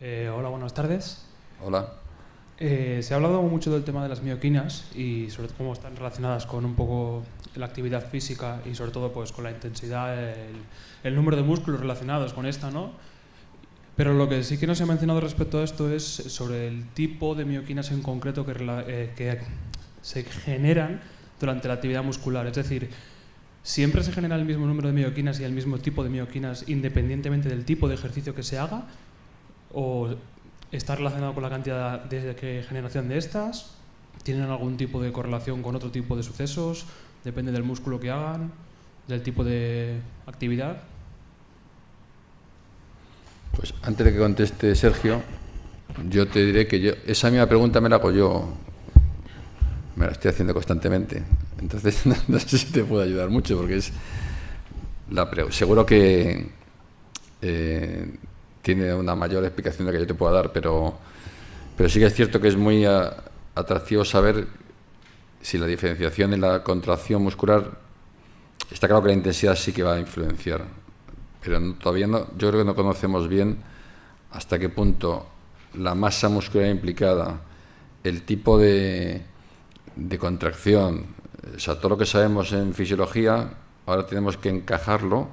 Eh, hola, buenas tardes. Hola. Eh, se ha hablado mucho del tema de las mioquinas y sobre todo cómo están relacionadas con un poco la actividad física y sobre todo pues con la intensidad, el, el número de músculos relacionados con esta, ¿no? Pero lo que sí que no se ha mencionado respecto a esto es sobre el tipo de mioquinas en concreto que, eh, que se generan durante la actividad muscular. Es decir, ¿siempre se genera el mismo número de mioquinas y el mismo tipo de mioquinas independientemente del tipo de ejercicio que se haga? ¿O está relacionado con la cantidad de generación de estas? ¿Tienen algún tipo de correlación con otro tipo de sucesos? ¿Depende del músculo que hagan? ¿Del tipo de actividad? Pues antes de que conteste Sergio, yo te diré que yo, esa misma pregunta me la hago yo, me la estoy haciendo constantemente. Entonces, no, sé si te puedo ayudar mucho, porque es la seguro que eh, tiene una mayor explicación de que yo te pueda dar, pero, pero sí que es cierto que es muy atractivo saber si la diferenciación en la contracción muscular, está claro que la intensidad sí que va a influenciar pero todavía no, yo creo que no conocemos bien hasta qué punto la masa muscular implicada, el tipo de, de contracción, o sea, todo lo que sabemos en fisiología, ahora tenemos que encajarlo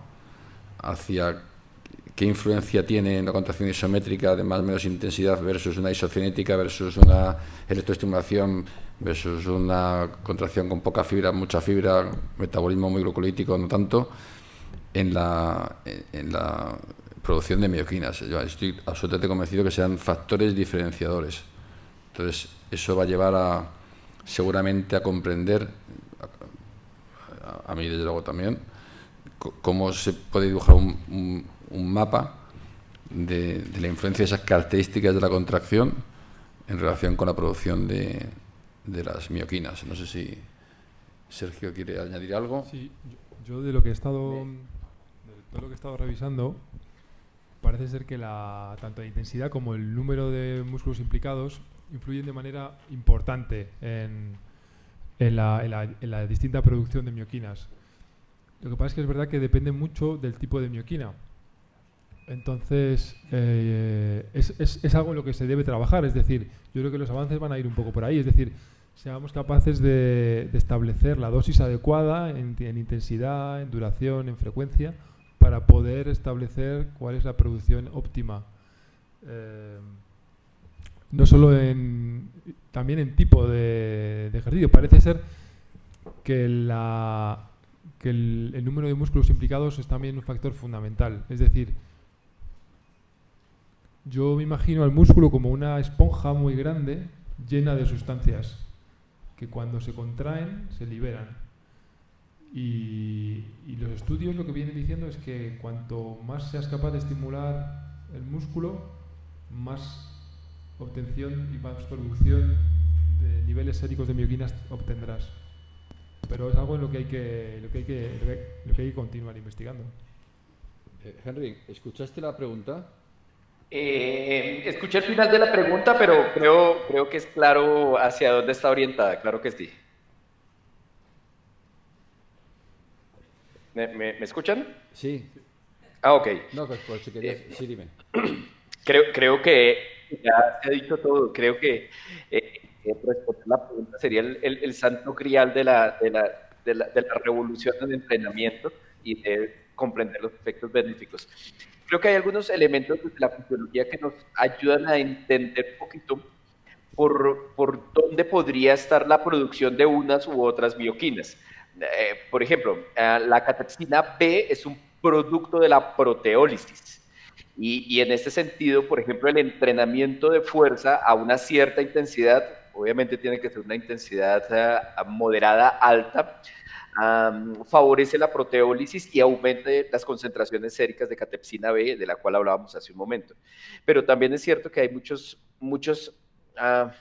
hacia qué influencia tiene en la contracción isométrica de más o menos intensidad versus una isocinética versus una electroestimulación versus una contracción con poca fibra, mucha fibra, metabolismo muy glucolítico, no tanto en la, en la producción de mioquinas. Estoy absolutamente convencido que sean factores diferenciadores. Entonces, eso va a llevar a, seguramente a comprender, a, mí desde luego también, cómo se puede dibujar un, mapa de, de, la influencia de esas características de la contracción en relación con la producción de, de las mioquinas. No sé si Sergio quiere añadir algo. Sí, yo, de lo que he estado todo lo que he estado revisando, parece ser que la, tanto la intensidad como el número de músculos implicados influyen de manera importante en, en, la, en, la, distinta producción de mioquinas. Lo que pasa es que es verdad que depende mucho del tipo de mioquina. Entonces, eh, es, es, es, algo en lo que se debe trabajar. Es decir, yo creo que los avances van a ir un poco por ahí. Es decir, seamos capaces de, establecer la dosis adecuada en, en intensidad, en duración, en frecuencia, para poder establecer cuál es la producción óptima. Eh, no solo en, también en tipo de, ejercicio. Parece ser que, la, que el, el, número de músculos implicados es también un factor fundamental. Es decir, yo me imagino al músculo como una esponja muy grande llena de sustancias que cuando se contraen se liberan. Y, los estudios lo que vienen diciendo es que cuanto más seas capaz de estimular el músculo, más obtención y más producción de niveles séricos de mioquinas obtendrás. Pero es algo en lo que hay que, lo que, hay que, lo que, hay que continuar investigando. Eh, Henry, ¿escuchaste la pregunta? Eh, escuché el final de la pregunta, pero creo, creo que es claro hacia dónde está orientada, claro que sí. ¿Me, escuchan? Sí. Ah, ok. No, pues, si querías, eh, sí, dime. Creo, creo que ya se ha dicho todo. Creo que eh, eh, responder la pregunta sería el, el, santo crial de la, de, la, de, la, de la revolución del entrenamiento y de comprender los efectos benéficos. Creo que hay algunos elementos de la fisiología que nos ayudan a entender un poquito por, por dónde podría estar la producción de unas u otras bioquinas. Eh, por ejemplo, eh, la catexina B es un producto de la proteólisis. Y, en este sentido, por ejemplo, el entrenamiento de fuerza a una cierta intensidad, obviamente tiene que ser una intensidad eh, moderada, alta, favorece la proteólisis y aumenta las concentraciones séricas de catepsina B, de la cual hablábamos hace un momento. Pero también es cierto que hay muchos, muchos, ah,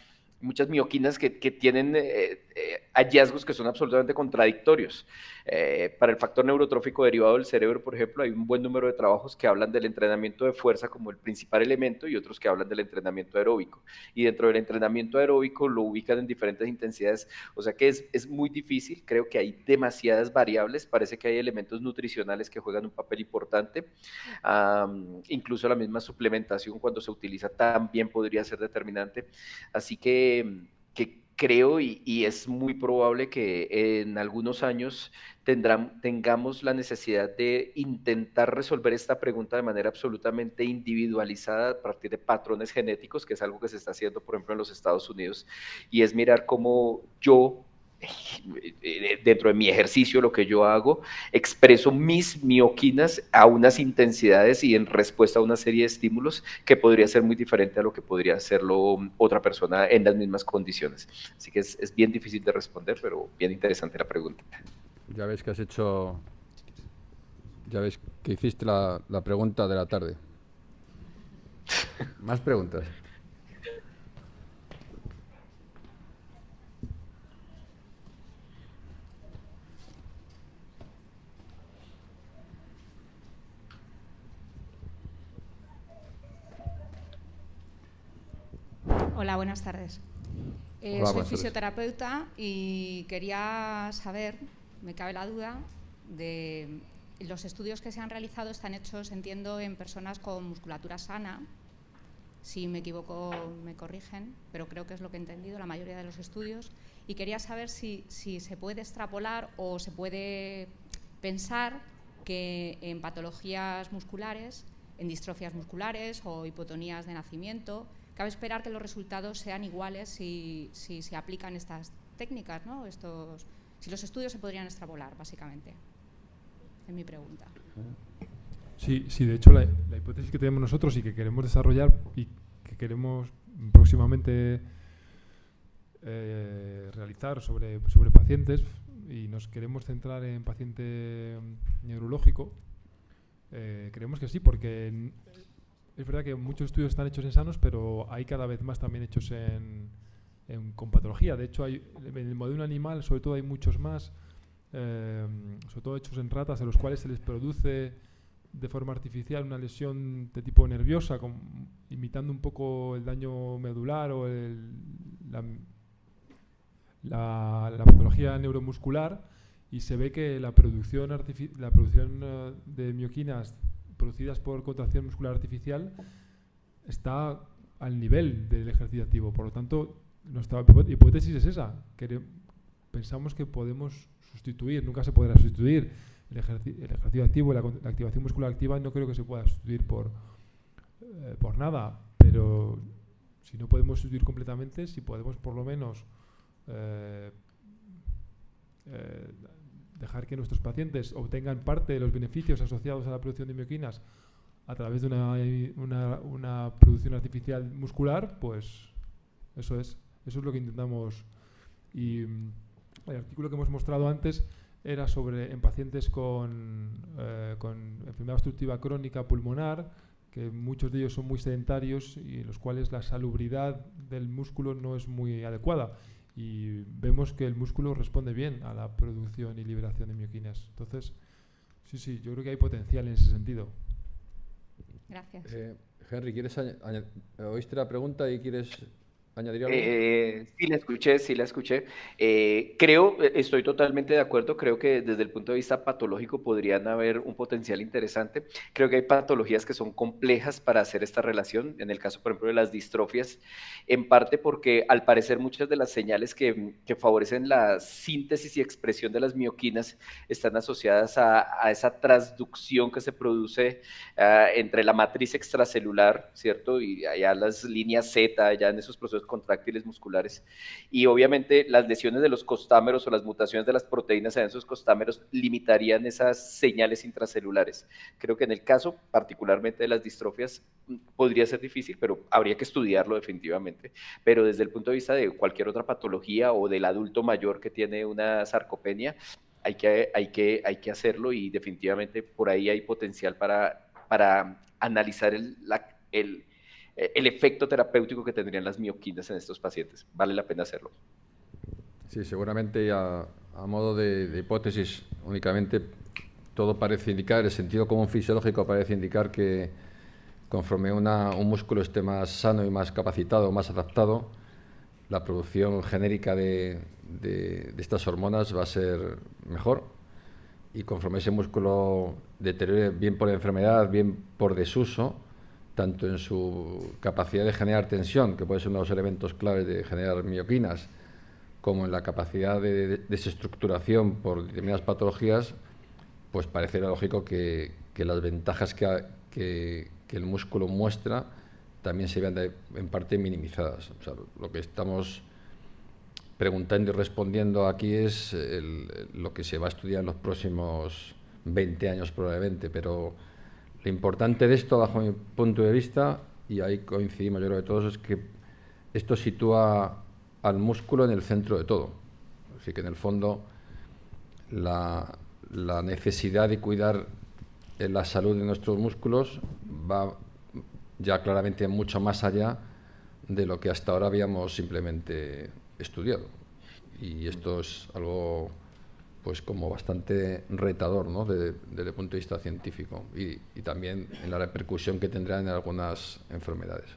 muchas mioquinas que, tienen eh, eh, hallazgos que son absolutamente contradictorios. Eh, para el factor neurotrófico derivado del cerebro, por ejemplo, hay un buen número de trabajos que hablan del entrenamiento de fuerza como el principal elemento y otros que hablan del entrenamiento aeróbico. Y dentro del entrenamiento aeróbico lo ubican en diferentes intensidades, o sea que es, es muy difícil, creo que hay demasiadas variables, parece que hay elementos nutricionales que juegan un papel importante, incluso la misma suplementación cuando se utiliza también podría ser determinante, así que, que creo y, es muy probable que en algunos años tengamos la necesidad de intentar resolver esta pregunta de manera absolutamente individualizada a partir de patrones genéticos, que es algo que se está haciendo, por ejemplo, en los Estados Unidos, y es mirar cómo yo dentro de mi ejercicio, lo que yo hago, expreso mis mioquinas a unas intensidades y en respuesta a una serie de estímulos que podría ser muy diferente a lo que podría hacerlo otra persona en las mismas condiciones. Así que es, bien difícil de responder, pero bien interesante la pregunta. Ya ves que has hecho, ya ves que hiciste la, la pregunta de la tarde. Más preguntas. Hola, buenas tardes. Eh, soy fisioterapeuta y quería saber, me cabe la duda, de los estudios que se han realizado están hechos, entiendo, en personas con musculatura sana. Si me equivoco, me corrigen, pero creo que es lo que he entendido, la mayoría de los estudios. Y quería saber si, si se puede extrapolar o se puede pensar que en patologías musculares, en distrofias musculares o hipotonías de nacimiento, Cabe esperar que los resultados sean iguales si, se aplican estas técnicas, ¿no? Estos, si los estudios se podrían extrapolar, básicamente. Es mi pregunta. Sí, sí de hecho la, hipótesis que tenemos nosotros y que queremos desarrollar y que queremos próximamente eh, realizar sobre, sobre pacientes y nos queremos centrar en paciente neurológico, eh, creemos que sí, porque es verdad que muchos estudios están hechos en sanos, pero hay cada vez más también hechos en, con patología. De hecho, hay, en el modelo animal, sobre todo, hay muchos más, eh, sobre todo hechos en ratas, en los cuales se les produce de forma artificial una lesión de tipo nerviosa, imitando un poco el daño medular o la, la, patología neuromuscular, y se ve que la producción, la producción eh, de mioquinas producidas por contracción muscular artificial está al nivel del ejercicio activo. Por lo tanto, nuestra hipótesis es esa. Pensamos que podemos sustituir, nunca se podrá sustituir el, ejercicio activo, la, la, activación muscular activa, no creo que se pueda sustituir por, eh, por nada, pero si no podemos sustituir completamente, si podemos por lo menos eh, eh, dejar que nuestros pacientes obtengan parte de los beneficios asociados a la producción de mioquinas a través de una, una, producción artificial muscular, pues eso es, eso es lo que intentamos. Y mm, el artículo que hemos mostrado antes era sobre en pacientes con, eh, con enfermedad obstructiva crónica pulmonar, que muchos de ellos son muy sedentarios y en los cuales la salubridad del músculo no es muy adecuada y vemos que el músculo responde bien a la producción y liberación de mioquinas. Entonces, sí, sí, yo creo que hay potencial en ese sentido. Gracias. Eh, Henry, ¿quieres oíste la pregunta y quieres ¿Añadiría algo? Eh, sí, la escuché, sí la escuché. Eh, creo, eh, estoy totalmente de acuerdo, creo que desde el punto de vista patológico podrían haber un potencial interesante. Creo que hay patologías que son complejas para hacer esta relación, en el caso, por ejemplo, de las distrofias, en parte porque al parecer muchas de las señales que, favorecen la síntesis y expresión de las mioquinas están asociadas a, esa transducción que se produce ah, entre la matriz extracelular, ¿cierto? Y allá las líneas Z, allá en esos procesos contráctiles musculares. Y obviamente las lesiones de los costámeros o las mutaciones de las proteínas en esos costámeros limitarían esas señales intracelulares. Creo que en el caso particularmente de las distrofias podría ser difícil, pero habría que estudiarlo definitivamente. Pero desde el punto de vista de cualquier otra patología o del adulto mayor que tiene una sarcopenia, hay que, hay que, hay que hacerlo y definitivamente por ahí hay potencial para, para analizar el, el efecto terapéutico que tendrían las mioquinas en estos pacientes. Vale la pena hacerlo. Sí, seguramente a, a modo de, hipótesis únicamente todo parece indicar, el sentido común fisiológico parece indicar que conforme un músculo esté más sano y más capacitado, más adaptado, la producción genérica de, de, estas hormonas va a ser mejor y conforme ese músculo deteriore bien por enfermedad, bien por desuso, tanto en su capacidad de generar tensión, que puede ser uno de los elementos claves de generar mioquinas, como en la capacidad de desestructuración por determinadas patologías, pues parece lógico que, las ventajas que, el músculo muestra también se vean en parte minimizadas. lo que estamos preguntando y respondiendo aquí es lo que se va a estudiar en los próximos 20 años probablemente, pero lo importante de esto, bajo mi punto de vista, y ahí coincidimos yo creo que todos, es que esto sitúa al músculo en el centro de todo. Así que en el fondo la, necesidad de cuidar la salud de nuestros músculos va ya claramente mucho más allá de lo que hasta ahora habíamos simplemente estudiado. Y esto es algo pues como bastante retador ¿no? desde, el punto de vista científico y, también en la repercusión que tendrá en algunas enfermedades.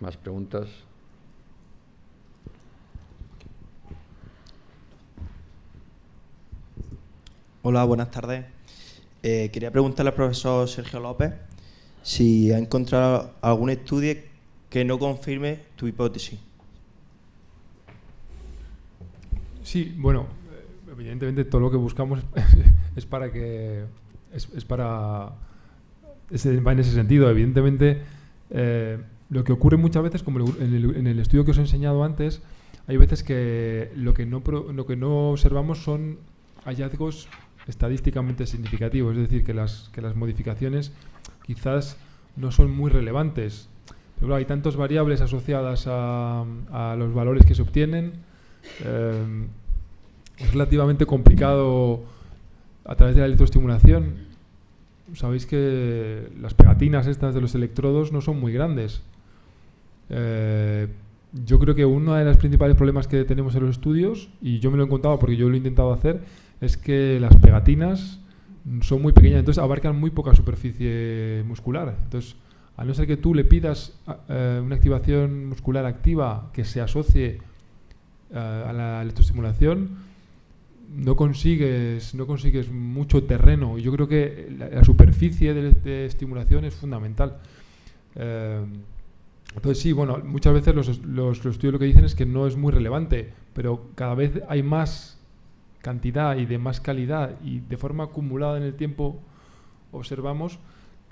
¿Más preguntas? Hola, buenas tardes. Eh, quería preguntarle al profesor Sergio López si ha encontrado algún estudio que no confirme tu hipótesis. Sí, bueno, evidentemente todo lo que buscamos es para que es, para va en ese sentido. Evidentemente eh, lo que ocurre muchas veces, como en el, estudio que os he enseñado antes, hay veces que lo que no, lo que no observamos son hallazgos estadísticamente significativos, es decir, que las, que las modificaciones quizás no son muy relevantes. Hay tantas variables asociadas a, a, los valores que se obtienen. Eh, es relativamente complicado a través de la electroestimulación. Sabéis que las pegatinas estas de los electrodos no son muy grandes. Eh, yo creo que uno de los principales problemas que tenemos en los estudios, y yo me lo he encontrado porque yo lo he intentado hacer, es que las pegatinas son muy pequeñas, entonces abarcan muy poca superficie muscular. Entonces, a no ser que tú le pidas eh, una activación muscular activa que se asocie eh, a la electroestimulación, no consigues, no consigues mucho terreno. Yo creo que la, superficie de, estimulación es fundamental. Entonces sí, bueno, muchas veces los, estudios lo que dicen es que no es muy relevante, pero cada vez hay más cantidad y de más calidad y de forma acumulada en el tiempo observamos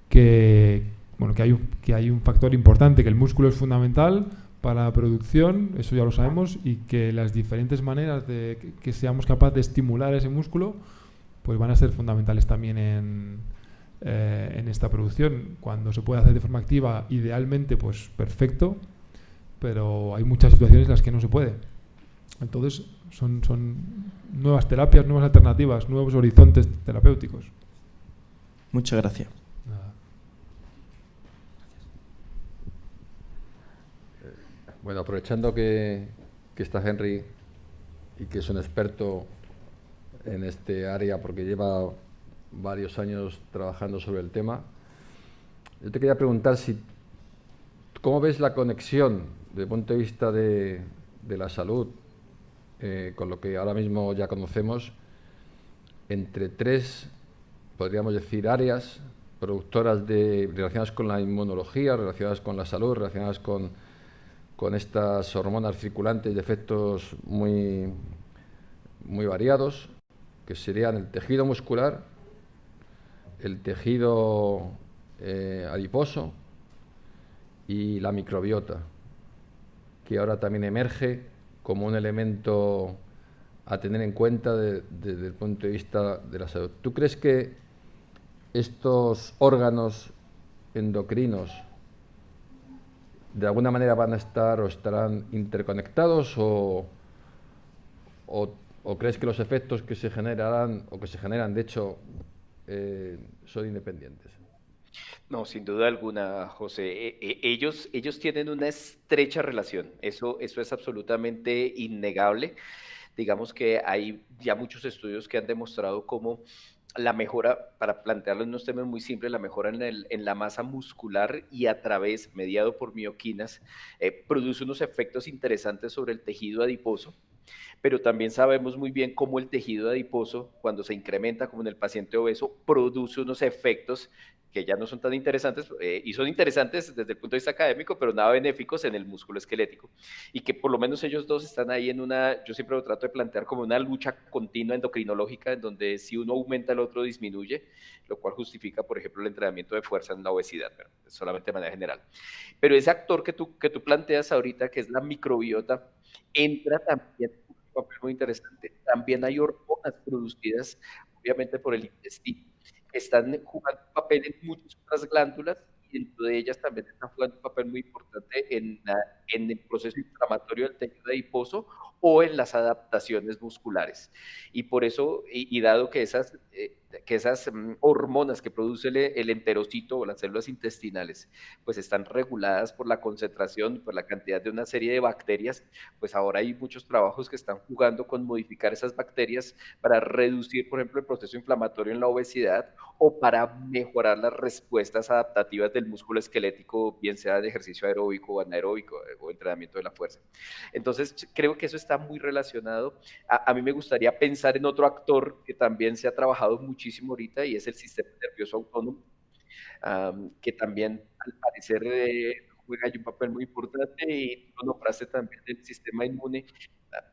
que, bueno, que, hay, un, que hay un factor importante, que el músculo es fundamental para la producción, eso ya lo sabemos, y que las diferentes maneras de que, seamos capaces de estimular ese músculo pues van a ser fundamentales también en, eh, en esta producción. Cuando se puede hacer de forma activa, idealmente, pues perfecto, pero hay muchas situaciones en las que no se puede. Entonces, son, son nuevas terapias, nuevas alternativas, nuevos horizontes terapéuticos. Muchas gracias. Bueno, aprovechando que, que está Henry y que es un experto en este área porque lleva varios años trabajando sobre el tema. Yo te quería preguntar si, ¿cómo ves la conexión desde el punto de vista de, la salud eh, con lo que ahora mismo ya conocemos entre tres, podríamos decir, áreas productoras de, relacionadas con la inmunología, relacionadas con la salud, relacionadas con, con estas hormonas circulantes de efectos muy, muy variados, que serían el tejido muscular, el tejido eh, adiposo y la microbiota, que ahora también emerge como un elemento a tener en cuenta desde el punto de vista de la salud. ¿Tú crees que estos órganos endocrinos de alguna manera van a estar o estarán interconectados o, ¿O crees que los efectos que se generarán o que se generan, de hecho, eh, son independientes? No, sin duda alguna, José. E, e, ellos, ellos tienen una estrecha relación. Eso, eso es absolutamente innegable. Digamos que hay ya muchos estudios que han demostrado cómo la mejora, para plantearlo en unos temas muy simples, la mejora en, el, en la masa muscular y a través, mediado por mioquinas, eh, produce unos efectos interesantes sobre el tejido adiposo pero también sabemos muy bien cómo el tejido adiposo, cuando se incrementa, como en el paciente obeso, produce unos efectos que ya no son tan interesantes, eh, y son interesantes desde el punto de vista académico, pero nada benéficos en el músculo esquelético. Y que por lo menos ellos dos están ahí en una, yo siempre lo trato de plantear como una lucha continua endocrinológica, en donde si uno aumenta, el otro disminuye, lo cual justifica, por ejemplo, el entrenamiento de fuerza en la obesidad, pero solamente de manera general. Pero ese actor que tú, que tú planteas ahorita, que es la microbiota, entra también un papel muy interesante. También hay hormonas producidas, obviamente, por el intestino están jugando un papel en muchas otras glándulas y dentro de ellas también están jugando un papel muy importante en, en el proceso inflamatorio del tejido adiposo o en las adaptaciones musculares. Y por eso, y, dado que esas, eh, que esas mm, hormonas que produce el, enterocito o las células intestinales, pues están reguladas por la concentración, por la cantidad de una serie de bacterias, pues ahora hay muchos trabajos que están jugando con modificar esas bacterias para reducir, por ejemplo, el proceso inflamatorio en la obesidad o para mejorar las respuestas adaptativas del músculo esquelético, bien sea de ejercicio aeróbico o anaeróbico eh, o entrenamiento de la fuerza. Entonces, creo que eso está muy relacionado. A, mí me gustaría pensar en otro actor que también se ha trabajado muchísimo ahorita y es el sistema nervioso autónomo, que también al parecer eh, juega un papel muy importante y tú nombraste también el sistema inmune.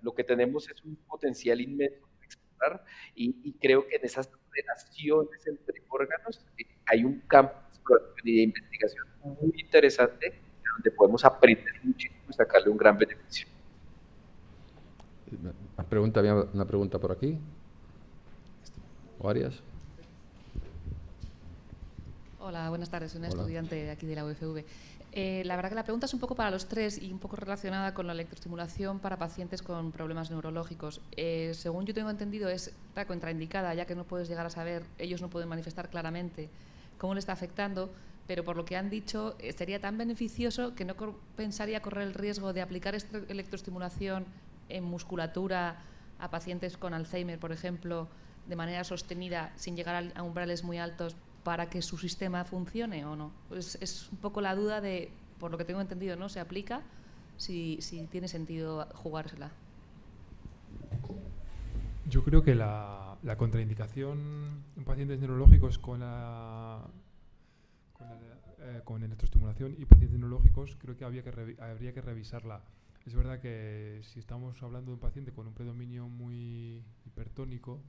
Lo que tenemos es un potencial inmenso para explorar y, creo que en esas relaciones entre órganos eh, hay un campo de investigación muy interesante donde podemos aprender muchísimo y sacarle un gran beneficio. Una pregunta, una pregunta por aquí. ¿O varias? Hola, buenas tardes. Soy una estudiante aquí de la UFV. Eh, la verdad que la pregunta es un poco para los tres y un poco relacionada con la electroestimulación para pacientes con problemas neurológicos. Eh, según yo tengo entendido, es está contraindicada, ya que no puedes llegar a saber, ellos no pueden manifestar claramente cómo le está afectando, pero por lo que han dicho, eh, sería tan beneficioso que no pensaría correr el riesgo de aplicar esta electroestimulación en musculatura a pacientes con Alzheimer, por ejemplo, de manera sostenida, sin llegar a umbrales muy altos, para que su sistema funcione o no? Pues es un poco la duda de, por lo que tengo entendido, ¿no? ¿Se aplica? Si, si tiene sentido jugársela. Yo creo que la, la contraindicación en pacientes neurológicos con la, con, eh, con electroestimulación y pacientes neurológicos creo que, había que habría que revisarla es verdad que si estamos hablando de un paciente con un predominio muy hipertónico,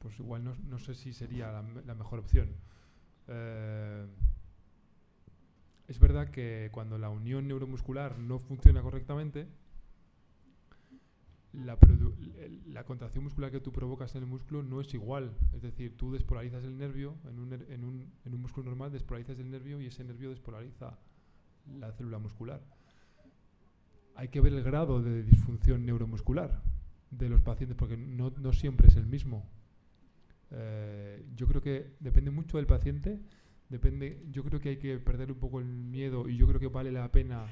pues, igual no, sé si sería la, mejor opción. Eh, es verdad que cuando la unión neuromuscular no funciona correctamente, la, la, contracción muscular que tú provocas en el músculo no es igual. Es decir, tú despolarizas el nervio, en un, en un, en un músculo normal despolarizas el nervio y ese nervio despolariza la célula muscular hay que ver el grado de disfunción neuromuscular de los pacientes, porque no, siempre es el mismo. Eh, yo creo que depende mucho del paciente, depende, yo creo que hay que perder un poco el miedo y yo creo que vale la pena,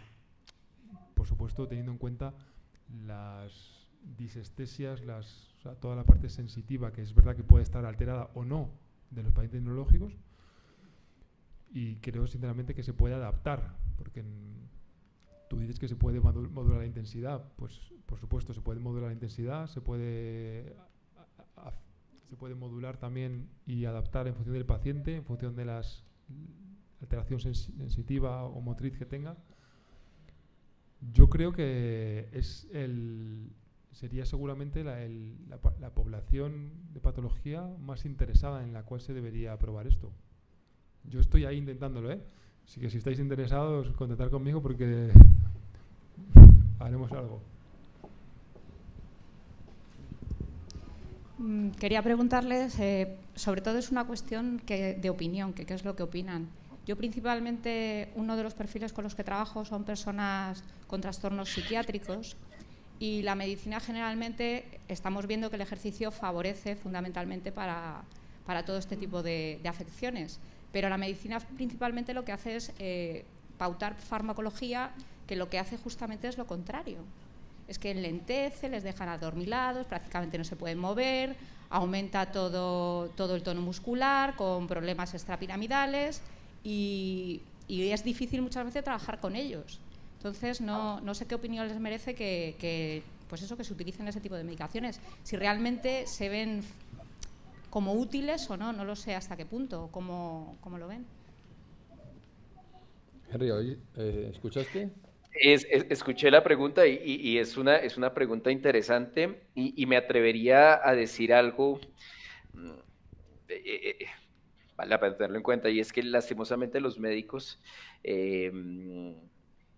por supuesto, teniendo en cuenta las disestesias, las, toda la parte sensitiva, que es verdad que puede estar alterada o no de los pacientes neurológicos, y creo sinceramente que se puede adaptar, porque Tú dices que se puede modular la intensidad, pues por supuesto se puede modular la intensidad, se puede, se puede modular también y adaptar en función del paciente, en función de las alteración sensitiva o motriz que tenga. Yo creo que es el, sería seguramente la, la, población de patología más interesada en la cual se debería aprobar esto. Yo estoy ahí intentándolo, ¿eh? Así que si estáis interesados, contactar conmigo porque haremos algo. Quería preguntarles, eh, sobre todo es una cuestión de opinión, que qué es lo que opinan. Yo principalmente, uno de los perfiles con los que trabajo son personas con trastornos psiquiátricos Y la medicina generalmente estamos viendo que el ejercicio favorece fundamentalmente para, todo este tipo de, afecciones. Pero la medicina principalmente lo que hace es eh, pautar farmacología que lo que hace justamente es lo contrario. Es que enlentece, les dejan adormilados, prácticamente no se pueden mover, aumenta todo, todo el tono muscular con problemas extrapiramidales y, es difícil muchas veces trabajar con ellos. Entonces, no, no sé qué opinión les merece que, pues eso, que se utilicen ese tipo de medicaciones. Si realmente se ven como útiles o no, no lo sé hasta qué punto, cómo, cómo lo ven. Henry, eh, ¿escuchaste? escuché la pregunta y, es, una, es una pregunta interesante y, me atrevería a decir algo, mm, eh, eh, vale la pena tenerlo en cuenta, y es que lastimosamente los médicos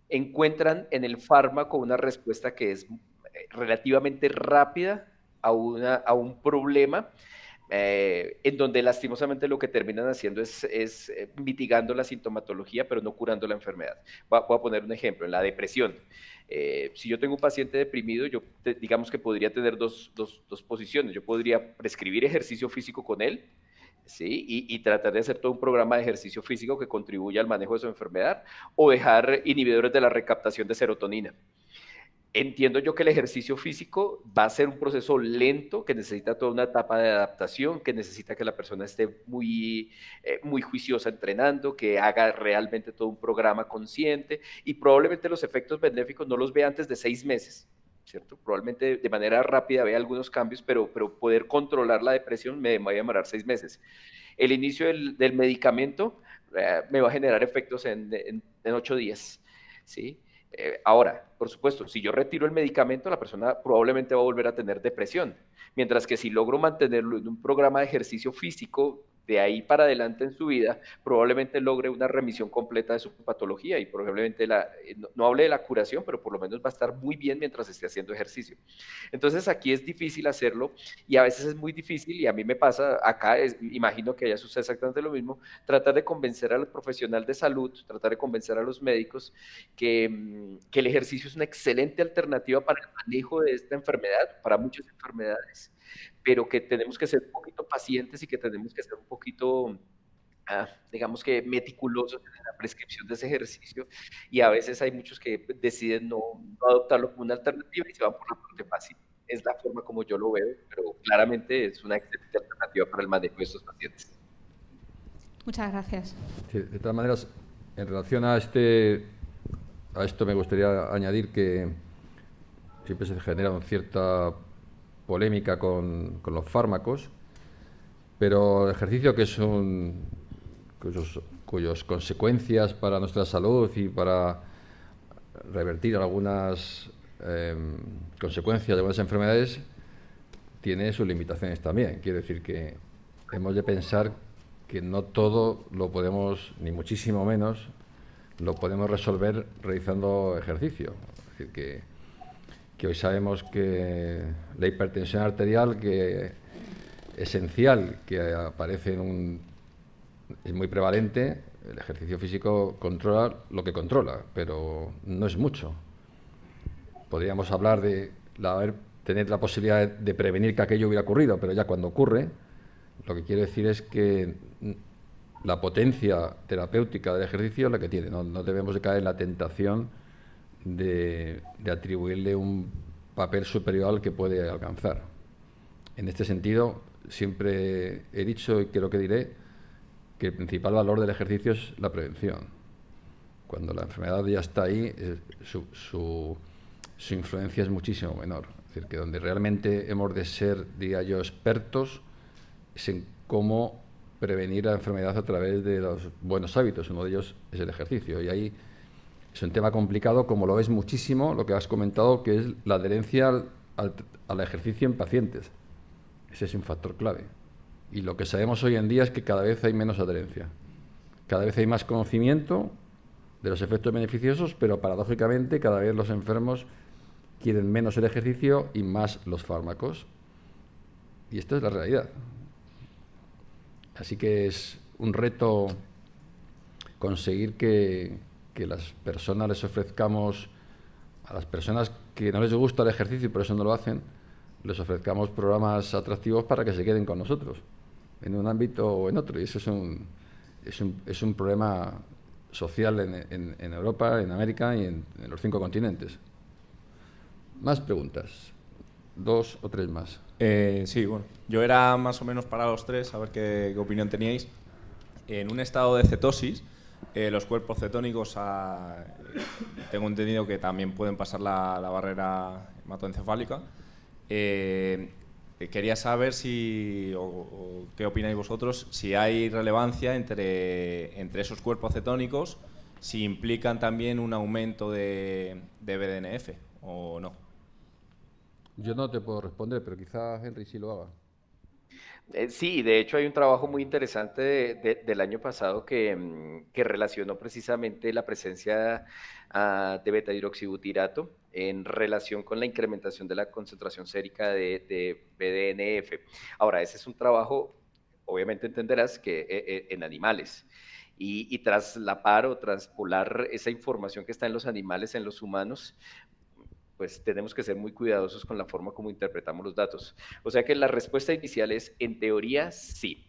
encuentran en el fármaco una respuesta que es relativamente rápida a, una, a un problema eh, en donde lastimosamente lo que terminan haciendo es, eh, mitigando la sintomatología, pero no curando la enfermedad. Voy a, poner un ejemplo, en la depresión. Eh, si yo tengo un paciente deprimido, yo digamos que podría tener dos, posiciones. Yo podría prescribir ejercicio físico con él, ¿sí? Y, y, tratar de hacer todo un programa de ejercicio físico que contribuya al manejo de su enfermedad, o dejar inhibidores de la recaptación de serotonina. Entiendo yo que el ejercicio físico va a ser un proceso lento, que necesita toda una etapa de adaptación, que necesita que la persona esté muy, eh, muy juiciosa entrenando, que haga realmente todo un programa consciente y probablemente los efectos benéficos no los vea antes de seis meses, ¿cierto? Probablemente de manera rápida vea algunos cambios, pero, pero poder controlar la depresión me va a demorar seis meses. El inicio del, medicamento eh, me va a generar efectos en, en, en ocho días, ¿sí? Eh, ahora, por supuesto, si yo retiro el medicamento, la persona probablemente va a volver a tener depresión, mientras que si logro mantenerlo en un programa de ejercicio físico de ahí para adelante en su vida, probablemente logre una remisión completa de su patología y probablemente la, eh, no, hable de la curación, pero por lo menos va a estar muy bien mientras esté haciendo ejercicio. Entonces aquí es difícil hacerlo y a veces es muy difícil y a mí me pasa acá, imagino que allá sucede exactamente lo mismo, tratar de convencer al profesional de salud, tratar de convencer a los médicos que, mm, que el ejercicio es una excelente alternativa para el manejo de esta enfermedad, para muchas enfermedades pero que tenemos que ser un poquito pacientes y que tenemos que ser un poquito, ah, digamos que meticulosos en la prescripción de ese ejercicio y a veces hay muchos que deciden no, adoptarlo como una alternativa y se van por la parte fácil. Es la forma como yo lo veo, pero claramente es una excelente alternativa para el manejo de estos pacientes. Muchas gracias. de todas maneras, en relación a este a esto me gustaría añadir que siempre se genera una cierta polémica con, los fármacos, pero el ejercicio que cuyos, cuyos consecuencias para nuestra salud y para revertir algunas em, consecuencias de algunas enfermedades tiene sus limitaciones también. Quiero decir que hemos de pensar que no todo lo podemos, ni muchísimo menos, lo podemos resolver realizando ejercicio. Es decir, que que hoy sabemos que la hipertensión arterial, que esencial, que aparece en un, es muy prevalente, el ejercicio físico controla lo que controla, pero no es mucho. Podríamos hablar de tener la posibilidad de, prevenir que aquello hubiera ocurrido, pero ya cuando ocurre, lo que quiero decir es que la potencia terapéutica del ejercicio es la que tiene. No, no debemos de caer en la tentación de, atribuirle un papel superior al que puede alcanzar. En este sentido, siempre he dicho y creo que diré que el principal valor del ejercicio es la prevención. Cuando la enfermedad ya está ahí, su, su, influencia es muchísimo menor. Es decir, que donde realmente hemos de ser, diría yo, expertos es en cómo prevenir la enfermedad a través de los buenos hábitos. Uno de ellos es el ejercicio. Y ahí es un tema complicado, como lo es muchísimo, lo que has comentado, que es la adherencia al, ejercicio en pacientes. Ese es un factor clave. Y lo que sabemos hoy en día es que cada vez hay menos adherencia. Cada vez hay más conocimiento de los efectos beneficiosos, pero paradójicamente cada vez los enfermos quieren menos el ejercicio y más los fármacos. Y esto es la realidad. Así que es un reto conseguir que, que las personas les ofrezcamos a las personas que no les gusta el ejercicio y por eso no lo hacen, les ofrezcamos programas atractivos para que se queden con nosotros, en un ámbito o en otro. Y eso es un, es un, es un problema social en, en, Europa, en América y en, los cinco continentes. Más preguntas. Dos o tres más. Eh, sí, bueno. Yo era más o menos para los tres, a ver qué, opinión teníais. En un estado de cetosis, eh, los cuerpos cetónicos, ah, tengo entendido que también pueden pasar la, la barrera hematoencefálica. Eh, quería saber si, o, qué opináis vosotros, si hay relevancia entre, entre esos cuerpos cetónicos, si implican también un aumento de, de BDNF o no. Yo no te puedo responder, pero quizás Henry sí lo haga. Eh, sí, de hecho hay un trabajo muy interesante del año pasado que, mm, que, relacionó precisamente la presencia uh, de beta-hidroxibutirato en relación con la incrementación de la concentración sérica de, BDNF. Ahora, ese es un trabajo, obviamente entenderás, que eh, eh, en animales. Y, y, traslapar o traspolar esa información que está en los animales en los humanos, pues tenemos que ser muy cuidadosos con la forma como interpretamos los datos. O sea que la respuesta inicial es, en teoría, sí.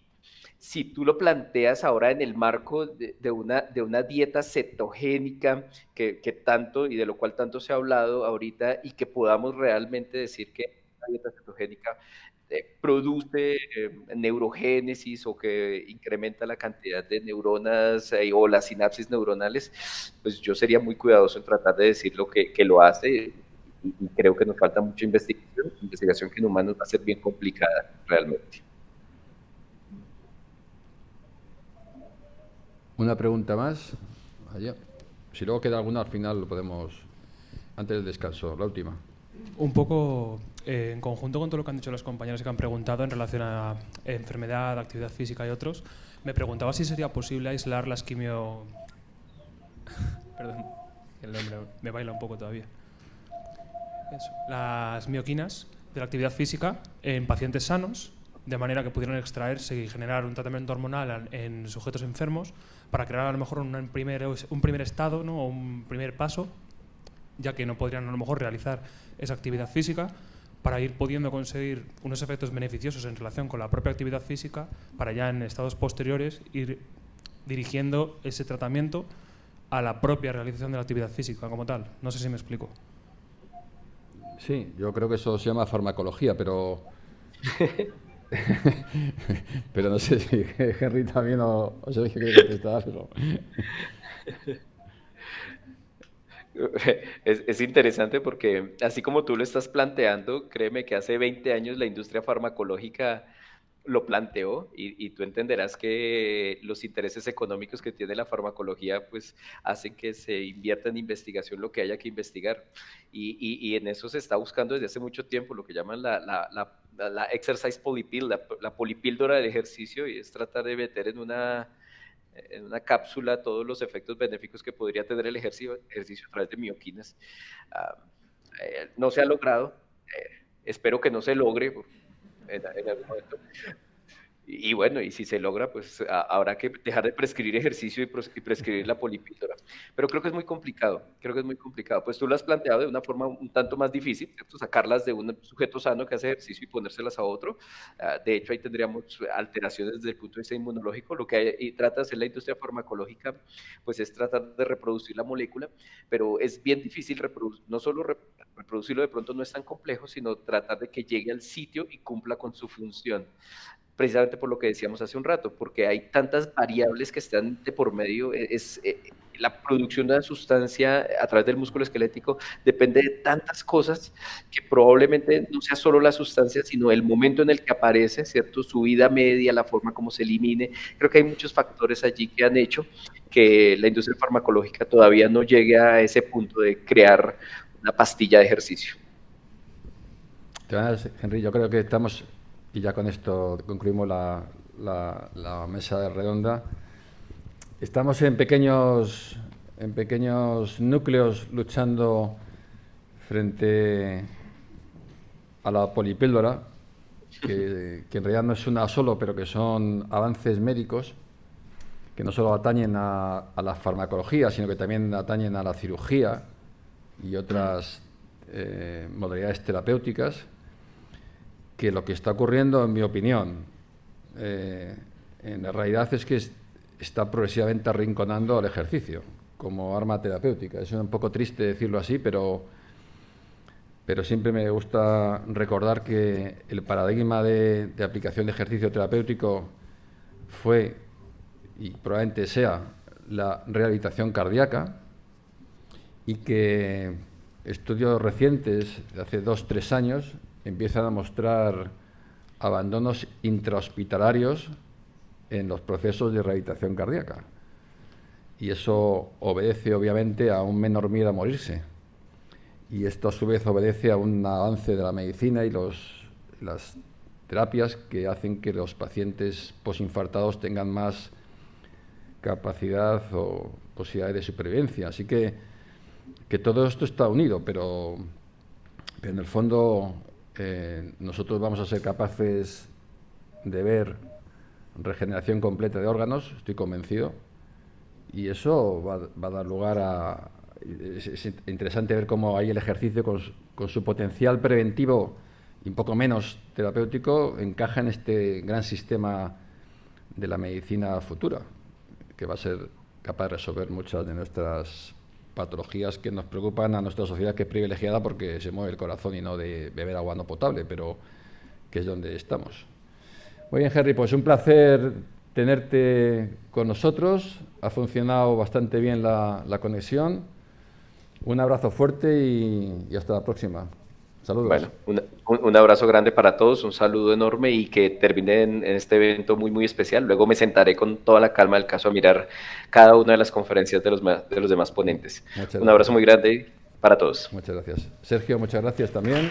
Si tú lo planteas ahora en el marco de, una, de una dieta cetogénica que, tanto y de lo cual tanto se ha hablado ahorita y que podamos realmente decir que una dieta cetogénica eh, produce eh, neurogénesis o que incrementa la cantidad de neuronas eh, o las sinapsis neuronales, pues yo sería muy cuidadoso en tratar de decir lo que lo hace y, creo que nos falta mucha investigación, investigación que en humanos va a ser bien complicada realmente. Una pregunta más. Allá. Si luego queda alguna al final lo podemos, antes del descanso, la última. Un poco eh, en conjunto con todo lo que han dicho los compañeros que han preguntado en relación a enfermedad, actividad física y otros, me preguntaba si sería posible aislar las quimio... Perdón, el nombre me baila un poco todavía las mioquinas de la actividad física en pacientes sanos, de manera que pudieran extraerse y generar un tratamiento hormonal en sujetos enfermos para crear a lo mejor un primer, un primer estado ¿no? o un primer paso, ya que no podrían a lo mejor realizar esa actividad física, para ir pudiendo conseguir unos efectos beneficiosos en relación con la propia actividad física, para ya en estados posteriores ir dirigiendo ese tratamiento a la propia realización de la actividad física como tal. No sé si me explico. Sí, yo creo que eso se llama farmacología, pero... pero no sé si Henry también o, o Sergio quiere contestar, pero... Es, es, interesante porque así como tú lo estás planteando, créeme que hace 20 años la industria farmacológica lo planteó y, tú entenderás que los intereses económicos que tiene la farmacología pues hacen que se invierta en investigación lo que haya que investigar y, y, en eso se está buscando desde hace mucho tiempo lo que llaman la, la, la, exercise polypill, la, polipíldora del ejercicio y es tratar de meter en una, en una cápsula todos los efectos benéficos que podría tener el ejercicio, ejercicio a través de mioquinas. Ah, eh, no se ha logrado, eh, espero que no se logre en, algún momento. Y, bueno, y si se logra, pues habrá que dejar de prescribir ejercicio y, prescribir la polipíldora. Pero creo que es muy complicado, creo que es muy complicado. Pues tú lo has planteado de una forma un tanto más difícil, ¿cierto? sacarlas de un sujeto sano que hace ejercicio y ponérselas a otro. Ah, de hecho, ahí tendríamos alteraciones desde el punto de vista inmunológico. Lo que hay, y trata de hacer la industria farmacológica, pues es tratar de reproducir la molécula, pero es bien difícil no solo reproducirlo de pronto no es tan complejo, sino tratar de que llegue al sitio y cumpla con su función precisamente por lo que decíamos hace un rato, porque hay tantas variables que están de por medio, e, es, eh, la producción de la sustancia a través del músculo esquelético depende de tantas cosas que probablemente no sea solo la sustancia, sino el momento en el que aparece, ¿cierto? Su vida media, la forma como se elimine. Creo que hay muchos factores allí que han hecho que la industria farmacológica todavía no llegue a ese punto de crear una pastilla de ejercicio. Henry, yo creo que estamos y ya con esto concluimos la, la, mesa redonda. Estamos en pequeños, en pequeños núcleos luchando frente a la polipíldora, que, en realidad no es una solo, pero que son avances médicos que no solo atañen a, a, la farmacología, sino que también atañen a la cirugía y otras eh, modalidades terapéuticas, que lo que está ocurriendo, en mi opinión, eh, en realidad es que está progresivamente arrinconando al ejercicio como arma terapéutica. Es un poco triste decirlo así, pero, pero siempre me gusta recordar que el paradigma de, de aplicación de ejercicio terapéutico fue y probablemente sea la rehabilitación cardíaca y que estudios recientes de hace dos, tres años empiezan a mostrar abandonos intrahospitalarios en los procesos de rehabilitación cardíaca. Y eso obedece obviamente a un menor miedo a morirse. Y esto a su vez obedece a un avance de la medicina y los, las terapias que hacen que los pacientes posinfartados tengan más capacidad o posibilidad de supervivencia. Así que, que todo esto está unido, pero, en el fondo eh, nosotros vamos a ser capaces de ver regeneración completa de órganos, estoy convencido, y eso va, a dar lugar a... Es, interesante ver cómo ahí el ejercicio con, con su potencial preventivo y un poco menos terapéutico encaja en este gran sistema de la medicina futura que va a ser capaz de resolver muchas de nuestras patologías que nos preocupan a nuestra sociedad que es privilegiada porque se mueve el corazón y no de beber agua no potable, pero que es donde estamos. Muy bien, Henry, pues un placer tenerte con nosotros. Ha funcionado bastante bien la, conexión. Un abrazo fuerte y hasta la próxima. Saludos. Bueno, un, abrazo grande para todos, un saludo enorme y que termine en, este evento muy, muy especial. Luego me sentaré con toda la calma del caso a mirar cada una de las conferencias de los, de los demás ponentes. un abrazo muy grande para todos. Muchas gracias. Sergio, muchas gracias también.